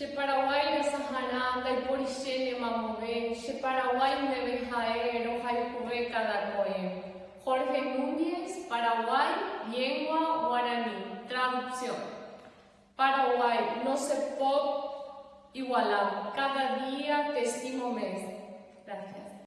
de Paraguay. Che Paraguay de Sahara, de Porichene Mamové, Che Paraguay de Bejaero, Jaicuve Jorge Núñez, Paraguay, lengua guaraní. Traducción. Paraguay, no se puede igualar. Cada día te estimo